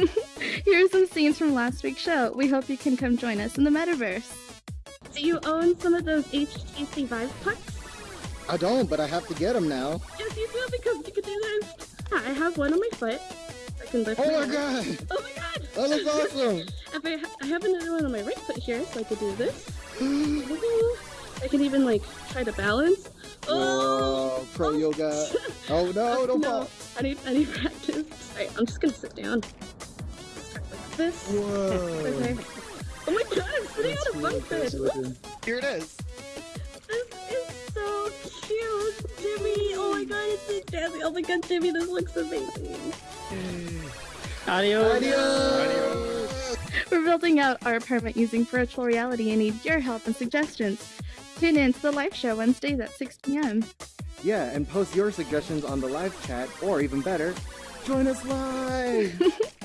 Here are some scenes from last week's show. We hope you can come join us in the metaverse. Do you own some of those HTC Vive pucks? I don't, but I have to get them now. Yes, you do because you can do this. I have one on my foot. I can lift Oh my my god! Oh my god! That looks awesome! If I, ha- I have another one on my right foot here, so I could do this. I can even like try to balance. Whoa, oh. pro yoga. Oh no, don't no, fall. I need I need practice. Alright, I'm just gonna sit down. Start like this. Whoa. Okay. Oh my god, I'm sitting That's on a bunk bed. looking. Here it is. This is so cute, Jimmy. Oh my god, it's so jazzy. Oh my god, Jimmy, this looks amazing. Mm. Adios. Adios! We're building out our apartment using virtual reality and need your help and suggestions. Tune in to the live show Wednesdays at 6 p.m. Yeah, and post your suggestions on the live chat, or even better, join us live!